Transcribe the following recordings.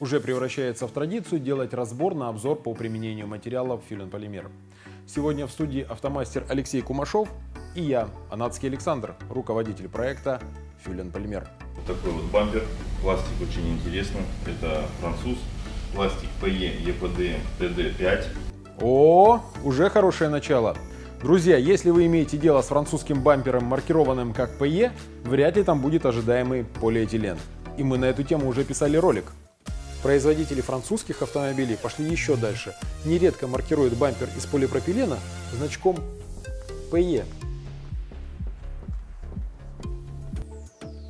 уже превращается в традицию делать разбор на обзор по применению материалов фюлен-полимер. Сегодня в студии автомастер Алексей Кумашов и я, Анатский Александр, руководитель проекта фюлен-полимер. Вот такой вот бампер, пластик очень интересный, это француз, пластик PE EPDM TD5. О, уже хорошее начало. Друзья, если вы имеете дело с французским бампером, маркированным как PE, вряд ли там будет ожидаемый полиэтилен. И мы на эту тему уже писали ролик. Производители французских автомобилей пошли еще дальше. Нередко маркируют бампер из полипропилена значком PE.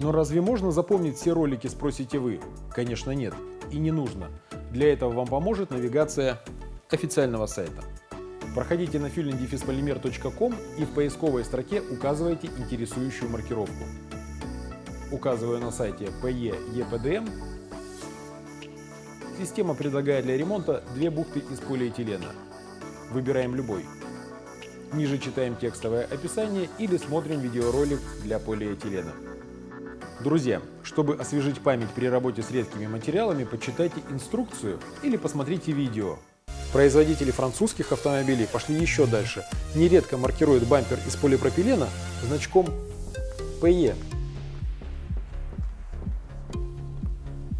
Но разве можно запомнить все ролики, спросите вы? Конечно нет. И не нужно. Для этого вам поможет навигация официального сайта. Проходите на fuelingdefispolymer.com и в поисковой строке указывайте интересующую маркировку. Указываю на сайте PE EPDM. Система предлагает для ремонта две бухты из полиэтилена. Выбираем любой. Ниже читаем текстовое описание или смотрим видеоролик для полиэтилена. Друзья, чтобы освежить память при работе с редкими материалами, почитайте инструкцию или посмотрите видео. Производители французских автомобилей пошли еще дальше. Нередко маркируют бампер из полипропилена значком PE.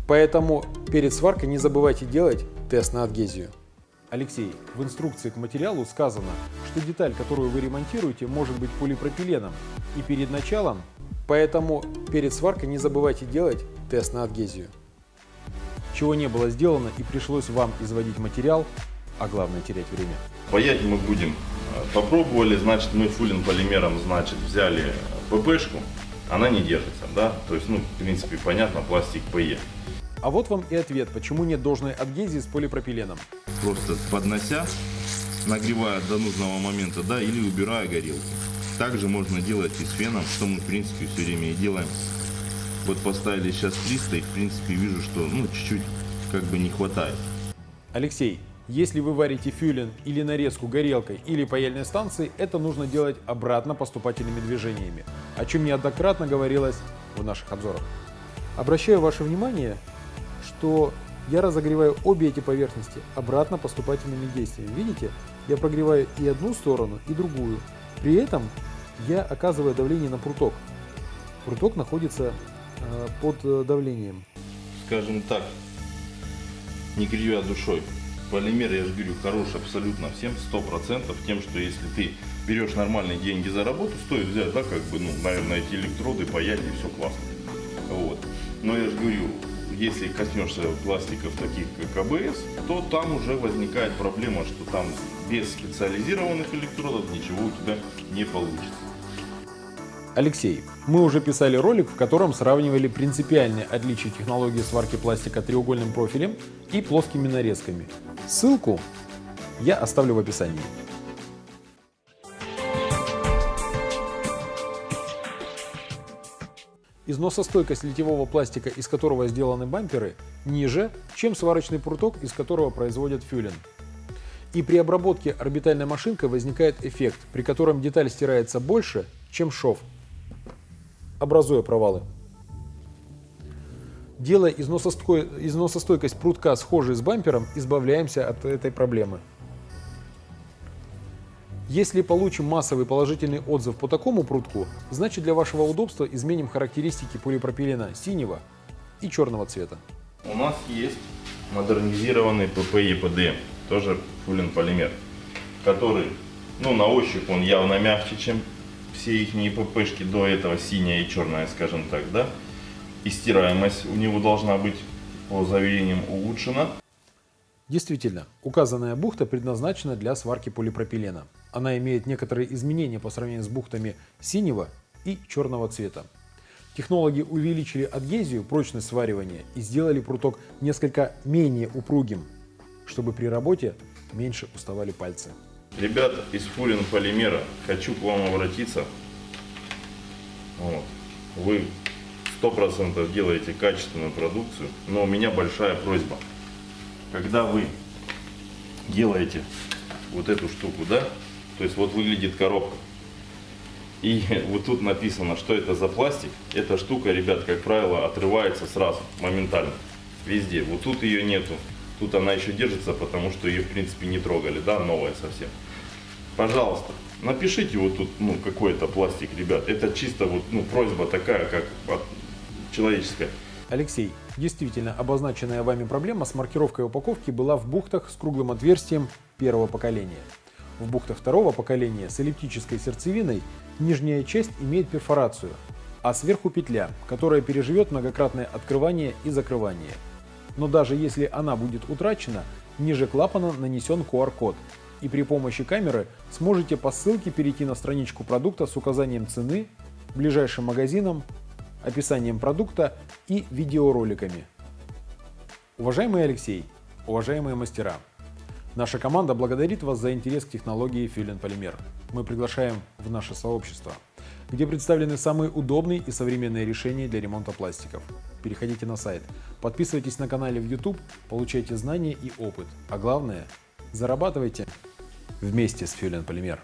Поэтому перед сваркой не забывайте делать тест на адгезию. Алексей, в инструкции к материалу сказано, что деталь, которую вы ремонтируете, может быть полипропиленом. И перед началом Поэтому перед сваркой не забывайте делать тест на адгезию. Чего не было сделано и пришлось вам изводить материал, а главное терять время. Паять мы будем. Попробовали, значит, мы фулин полимером, значит, взяли ППшку, она не держится, да, то есть, ну, в принципе, понятно, пластик ПЕ. А вот вам и ответ, почему нет должной адгезии с полипропиленом. Просто поднося, нагревая до нужного момента, да, или убирая горелку. Также можно делать и с феном, что мы в принципе все время и делаем. Вот поставили сейчас 300 и в принципе вижу, что ну чуть-чуть как бы не хватает. Алексей, если вы варите фюлен или нарезку горелкой или паяльной станцией, это нужно делать обратно поступательными движениями, о чем неоднократно говорилось в наших обзорах. Обращаю ваше внимание, что я разогреваю обе эти поверхности обратно поступательными действиями. Видите, я прогреваю и одну сторону, и другую. При этом я оказываю давление на пруток. Пруток находится э, под э, давлением. Скажем так, не кривя душой. Полимер, я же говорю, хорош абсолютно всем, сто процентов тем, что если ты берешь нормальные деньги за работу, стоит взять, да, как бы, ну, наверное, эти электроды, паять и все классно. Вот. Но я же говорю, если коснешься пластиков таких как АБС, то там уже возникает проблема, что там без специализированных электродов ничего у тебя не получится. Алексей, мы уже писали ролик, в котором сравнивали принципиальные отличия технологии сварки пластика треугольным профилем и плоскими нарезками. Ссылку я оставлю в описании. Износостойкость литьевого пластика, из которого сделаны бамперы, ниже, чем сварочный пруток, из которого производят фюлен. И при обработке орбитальной машинкой возникает эффект, при котором деталь стирается больше, чем шов, образуя провалы. Делая износостойкость прутка схожей с бампером, избавляемся от этой проблемы. Если получим массовый положительный отзыв по такому прутку, значит для вашего удобства изменим характеристики полипропилена синего и черного цвета. У нас есть модернизированный PDM, тоже фулин полимер, который, ну на ощупь он явно мягче, чем все их ППшки до этого синяя и черная, скажем так, да. И стираемость у него должна быть по заверениям улучшена. Действительно, указанная бухта предназначена для сварки полипропилена. Она имеет некоторые изменения по сравнению с бухтами синего и черного цвета. Технологи увеличили адгезию, прочность сваривания и сделали пруток несколько менее упругим, чтобы при работе меньше уставали пальцы. Ребята из Фурин Полимера, хочу к вам обратиться. Вот. Вы сто процентов делаете качественную продукцию, но у меня большая просьба. Когда вы делаете вот эту штуку, да, то есть вот выглядит коробка. И вот тут написано, что это за пластик. Эта штука, ребят, как правило, отрывается сразу, моментально. Везде. Вот тут ее нету. Тут она еще держится, потому что ее, в принципе, не трогали, да, новая совсем. Пожалуйста, напишите вот тут, ну, какой-то пластик, ребят. Это чисто вот, ну, просьба такая, как человеческая. Алексей, действительно, обозначенная вами проблема с маркировкой упаковки была в бухтах с круглым отверстием первого поколения. В бухтах второго поколения с эллиптической сердцевиной нижняя часть имеет перфорацию, а сверху петля, которая переживет многократное открывание и закрывание. Но даже если она будет утрачена, ниже клапана нанесен QR-код, и при помощи камеры сможете по ссылке перейти на страничку продукта с указанием цены, ближайшим магазином, описанием продукта и видеороликами. Уважаемый Алексей, уважаемые мастера, наша команда благодарит вас за интерес к технологии Филин Полимер. Мы приглашаем в наше сообщество, где представлены самые удобные и современные решения для ремонта пластиков. Переходите на сайт, подписывайтесь на канале в YouTube, получайте знания и опыт, а главное – зарабатывайте вместе с Филин Полимер.